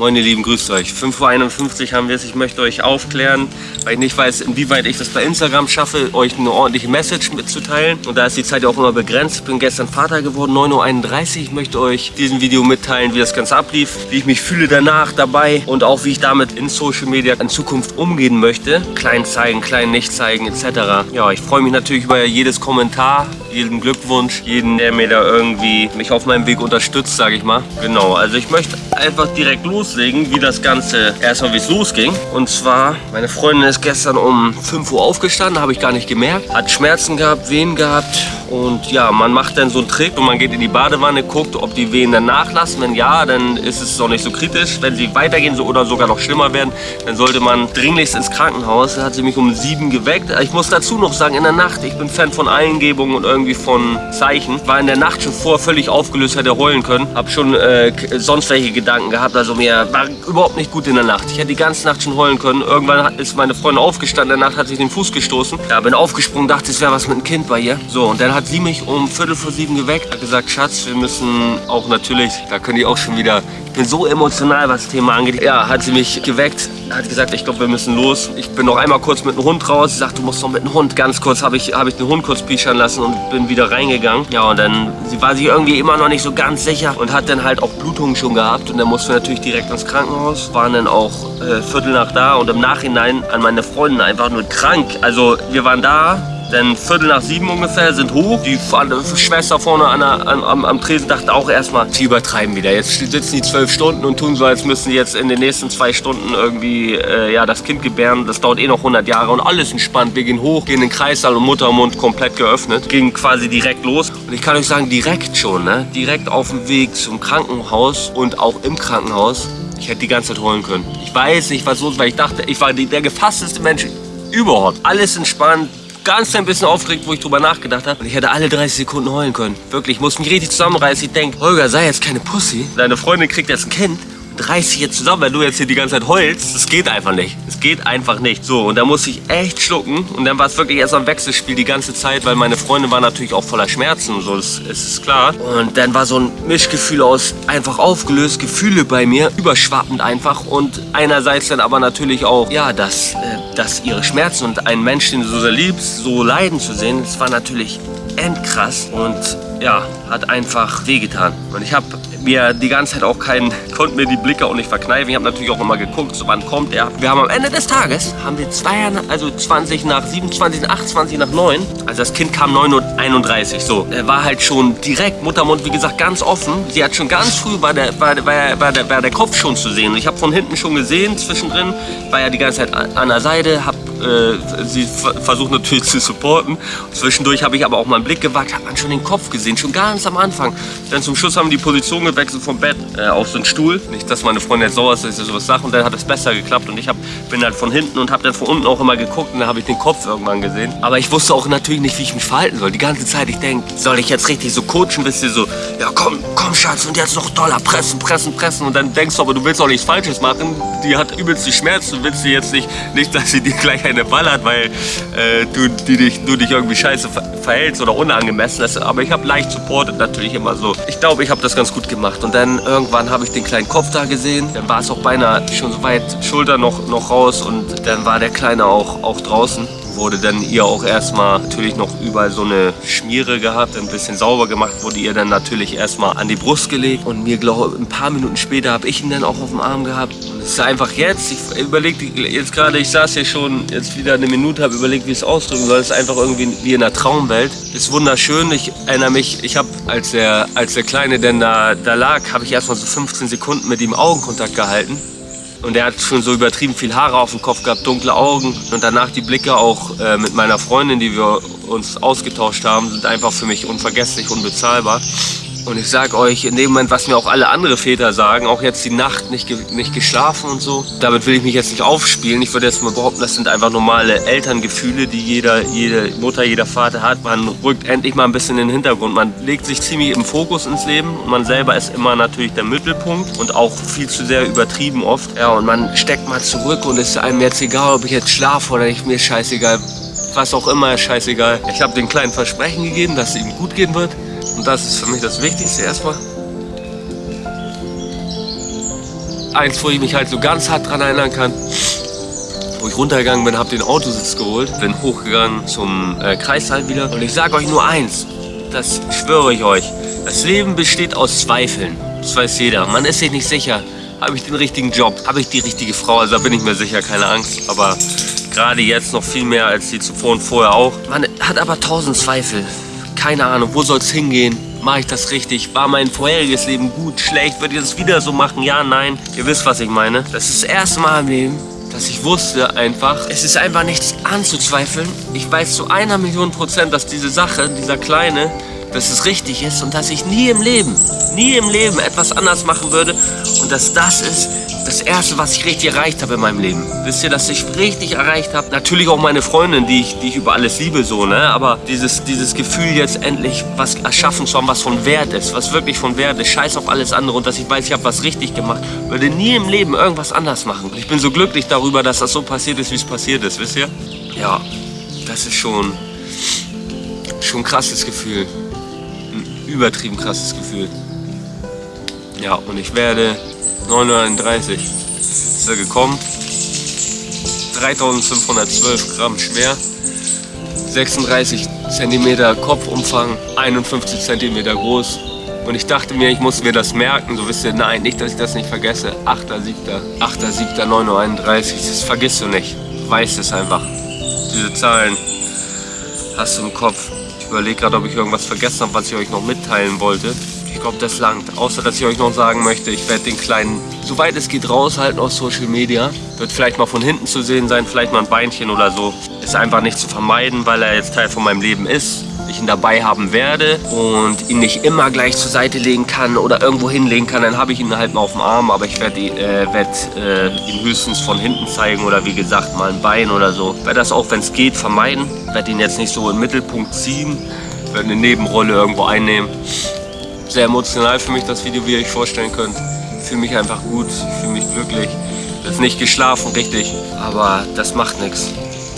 Moin ihr Lieben, grüßt euch. 5.51 Uhr haben wir es. Ich möchte euch aufklären, weil ich nicht weiß, inwieweit ich das bei Instagram schaffe, euch eine ordentliche Message mitzuteilen. Und da ist die Zeit ja auch immer begrenzt. Ich bin gestern Vater geworden, 9.31 Uhr. Ich möchte euch diesen Video mitteilen, wie das Ganze ablief, wie ich mich fühle danach dabei und auch wie ich damit in Social Media in Zukunft umgehen möchte. Klein zeigen, klein nicht zeigen etc. Ja, ich freue mich natürlich über jedes Kommentar, jeden Glückwunsch, jeden, der mir da irgendwie mich auf meinem Weg unterstützt, sage ich mal. Genau, also ich möchte einfach direkt loslegen, wie das Ganze erstmal wie es losging. Und zwar, meine Freundin ist gestern um 5 Uhr aufgestanden, habe ich gar nicht gemerkt. Hat Schmerzen gehabt, Wehen gehabt. Und ja, man macht dann so einen Trick und man geht in die Badewanne, guckt, ob die Wehen dann nachlassen. Wenn ja, dann ist es auch nicht so kritisch. Wenn sie weitergehen so, oder sogar noch schlimmer werden, dann sollte man dringlichst ins Krankenhaus. Da hat sie mich um 7 geweckt. Ich muss dazu noch sagen, in der Nacht, ich bin Fan von Eingebungen und irgendwie von Zeichen. War in der Nacht schon vor völlig aufgelöst, hätte heulen können. Hab schon äh, sonst welche Gedanken gehabt. Also mir war überhaupt nicht gut in der Nacht. Ich hätte die ganze Nacht schon heulen können. Irgendwann ist meine Freundin aufgestanden, in der Nacht hat sich den Fuß gestoßen. Ja, bin aufgesprungen, dachte, es wäre was mit einem Kind bei ihr. So, und dann hat sie mich um Viertel vor sieben geweckt. Hat gesagt, Schatz, wir müssen auch natürlich, da können die auch schon wieder ich bin so emotional, was das Thema angeht. Ja, hat sie mich geweckt, hat gesagt, ich glaube, wir müssen los. Ich bin noch einmal kurz mit dem Hund raus. Sie sagt, du musst noch mit dem Hund. Ganz kurz habe ich, hab ich den Hund kurz pischern lassen und bin wieder reingegangen. Ja, und dann, sie war sich irgendwie immer noch nicht so ganz sicher und hat dann halt auch Blutungen schon gehabt. Und dann mussten wir natürlich direkt ins Krankenhaus. Waren dann auch äh, Viertel nach da und im Nachhinein an meine Freundin einfach nur krank. Also wir waren da, denn Viertel nach sieben ungefähr sind hoch. Die Schwester vorne an der, an, am, am Tresen dachte auch erstmal, die übertreiben wieder. Jetzt sitzen die zwölf Stunden und tun so, als müssen sie jetzt in den nächsten zwei Stunden irgendwie äh, ja, das Kind gebären. Das dauert eh noch 100 Jahre und alles entspannt. Wir gehen hoch, gehen in den Kreissaal und Muttermund komplett geöffnet. Ging quasi direkt los. Und ich kann euch sagen, direkt schon, ne? direkt auf dem Weg zum Krankenhaus und auch im Krankenhaus. Ich hätte die ganze Zeit holen können. Ich weiß nicht, was los war. Ich dachte, ich war der gefassteste Mensch überhaupt. Alles entspannt, ganz ein bisschen aufgeregt, wo ich drüber nachgedacht habe. Und ich hätte alle 30 Sekunden heulen können. Wirklich, ich muss mich richtig zusammenreißen. Ich denke, Holger, sei jetzt keine Pussy. Deine Freundin kriegt jetzt ein Kind reiß dich jetzt zusammen, wenn du jetzt hier die ganze Zeit heulst. Das geht einfach nicht. Es geht einfach nicht. So, und da musste ich echt schlucken. Und dann war es wirklich erst am Wechselspiel die ganze Zeit, weil meine Freundin war natürlich auch voller Schmerzen und so, das, das ist klar. Und dann war so ein Mischgefühl aus einfach aufgelöst, Gefühle bei mir, überschwappend einfach. Und einerseits dann aber natürlich auch, ja, dass, äh, dass ihre Schmerzen und einen Menschen, den du so sehr liebst, so leiden zu sehen, das war natürlich endkrass. Und ja, hat einfach wehgetan. Und ich habe mir die ganze Zeit auch keinen, konnte mir die Blicke auch nicht verkneifen. Ich habe natürlich auch immer geguckt, so wann kommt er. Wir haben am Ende des Tages, haben wir zwei, also 20 nach 27, 28 nach 9. Also das Kind kam 9.31 Uhr, so. Er war halt schon direkt, Muttermund, wie gesagt, ganz offen. Sie hat schon ganz früh, war der, war, war, war der, war der Kopf schon zu sehen. Ich habe von hinten schon gesehen, zwischendrin, war ja die ganze Zeit an der Seite, habe äh, sie versucht natürlich zu supporten. Zwischendurch habe ich aber auch mal einen Blick gewagt, hat man schon den Kopf gesehen, schon ganz am Anfang. Dann zum Schluss haben die Position gewechselt vom Bett äh, auf so einen Stuhl. Nicht, dass meine Freundin jetzt sauer ist, dass ich sowas sage. Und dann hat es besser geklappt. Und ich hab, bin halt von hinten und habe dann von unten auch immer geguckt. Und dann habe ich den Kopf irgendwann gesehen. Aber ich wusste auch natürlich nicht, wie ich mich verhalten soll. Die ganze Zeit, ich denke, soll ich jetzt richtig so coachen, bist du so, ja komm, komm Schatz, und jetzt noch Dollar pressen, pressen, pressen. Und dann denkst du aber, du willst auch nichts Falsches machen. Die hat übelst die Schmerzen. Du willst sie jetzt nicht, nicht, dass sie dir gleich eine ballert, weil äh, du, die dich, du dich irgendwie scheiße verhältst oder unangemessen ist. Aber ich habe leicht supportet natürlich immer so. Ich glaube, ich habe das ganz gut gemacht. Und dann irgendwann habe ich den kleinen Kopf da gesehen. Dann war es auch beinahe schon so weit Schulter noch, noch raus. Und dann war der Kleine auch, auch draußen wurde dann ihr auch erstmal natürlich noch überall so eine Schmiere gehabt, ein bisschen sauber gemacht, wurde ihr dann natürlich erstmal an die Brust gelegt und mir glaube ein paar Minuten später habe ich ihn dann auch auf dem Arm gehabt. Und es ist einfach jetzt, ich überlege jetzt gerade, ich saß hier schon jetzt wieder eine Minute, habe überlegt, wie es ausdrücken soll. Es ist einfach irgendwie wie in einer Traumwelt. Ist wunderschön. Ich erinnere mich, ich habe, als der, als der Kleine denn da, da lag, habe ich erstmal so 15 Sekunden mit ihm Augenkontakt gehalten. Und er hat schon so übertrieben viel Haare auf dem Kopf gehabt, dunkle Augen. Und danach die Blicke auch äh, mit meiner Freundin, die wir uns ausgetauscht haben, sind einfach für mich unvergesslich, unbezahlbar. Und ich sag euch, in dem Moment, was mir auch alle andere Väter sagen, auch jetzt die Nacht nicht, ge nicht geschlafen und so, damit will ich mich jetzt nicht aufspielen. Ich würde jetzt mal behaupten, das sind einfach normale Elterngefühle, die jeder, jede Mutter, jeder Vater hat. Man rückt endlich mal ein bisschen in den Hintergrund. Man legt sich ziemlich im Fokus ins Leben und man selber ist immer natürlich der Mittelpunkt und auch viel zu sehr übertrieben oft. Ja, und man steckt mal zurück und ist einem jetzt egal, ob ich jetzt schlafe oder nicht, mir scheißegal. Was auch immer scheißegal. Ich habe den kleinen Versprechen gegeben, dass es ihm gut gehen wird. Und das ist für mich das Wichtigste erstmal. eins, wo ich mich halt so ganz hart dran erinnern kann, wo ich runtergegangen bin, habe den Autositz geholt, bin hochgegangen zum äh, Kreissaal wieder. Und ich sage euch nur eins, das schwöre ich euch, das Leben besteht aus Zweifeln, das weiß jeder, man ist sich nicht sicher, habe ich den richtigen Job, habe ich die richtige Frau, also da bin ich mir sicher, keine Angst, aber gerade jetzt noch viel mehr als die zuvor und vorher auch. Man hat aber tausend Zweifel, keine Ahnung, wo soll es hingehen, mache ich das richtig? War mein vorheriges Leben gut, schlecht? Würde ich das wieder so machen? Ja, nein. Ihr wisst, was ich meine. Das ist das erste Mal im Leben, dass ich wusste einfach, es ist einfach nichts anzuzweifeln. Ich weiß zu einer Million Prozent, dass diese Sache, dieser kleine, dass es richtig ist und dass ich nie im Leben, nie im Leben etwas anders machen würde und dass das ist das Erste, was ich richtig erreicht habe in meinem Leben. Wisst ihr, dass ich richtig erreicht habe? Natürlich auch meine Freundin, die ich, die ich über alles liebe, so, ne? Aber dieses, dieses Gefühl jetzt endlich was erschaffen zu haben, was von Wert ist, was wirklich von Wert ist, scheiß auf alles andere und dass ich weiß, ich habe was richtig gemacht, würde nie im Leben irgendwas anders machen. Ich bin so glücklich darüber, dass das so passiert ist, wie es passiert ist, wisst ihr? Ja, das ist schon, schon ein krasses Gefühl übertrieben krasses Gefühl. Ja, und ich werde 939 ist er gekommen. 3512 Gramm schwer. 36 cm Kopfumfang, 51 cm groß. Und ich dachte mir, ich muss mir das merken. So wisst ihr, nein, nicht, dass ich das nicht vergesse. 8.7. 8.7. 9.31 Das vergisst du nicht. Weißt es einfach. Diese Zahlen hast du im Kopf überlege gerade, ob ich irgendwas vergessen habe, was ich euch noch mitteilen wollte. Ich glaube, das langt. Außer, dass ich euch noch sagen möchte, ich werde den Kleinen, soweit es geht, raushalten aus Social Media. Wird vielleicht mal von hinten zu sehen sein, vielleicht mal ein Beinchen oder so. Ist einfach nicht zu vermeiden, weil er jetzt Teil von meinem Leben ist ich ihn dabei haben werde und ihn nicht immer gleich zur Seite legen kann oder irgendwo hinlegen kann, dann habe ich ihn halt mal auf dem Arm, aber ich werde äh, werd, äh, ihn höchstens von hinten zeigen oder wie gesagt mal ein Bein oder so. Ich werde das auch, wenn es geht, vermeiden. Ich werde ihn jetzt nicht so im Mittelpunkt ziehen, werde eine Nebenrolle irgendwo einnehmen. Sehr emotional für mich das Video, wie ihr euch vorstellen könnt. Fühle mich einfach gut, fühle mich glücklich. Ich habe nicht geschlafen, richtig, aber das macht nichts.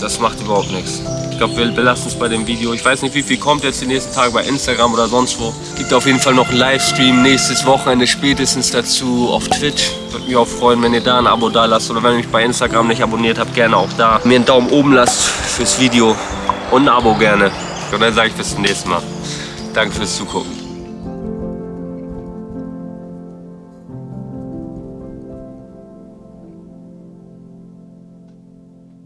Das macht überhaupt nichts. Ich glaube, wir belassen es bei dem Video. Ich weiß nicht, wie viel kommt jetzt die nächsten Tage bei Instagram oder sonst wo. Es gibt auf jeden Fall noch einen Livestream nächstes Wochenende spätestens dazu auf Twitch. Würde mich auch freuen, wenn ihr da ein Abo da lasst oder wenn ihr mich bei Instagram nicht abonniert habt, gerne auch da. Mir einen Daumen oben lasst fürs Video und ein Abo gerne. Und dann sage ich bis zum nächsten Mal. Danke fürs Zugucken.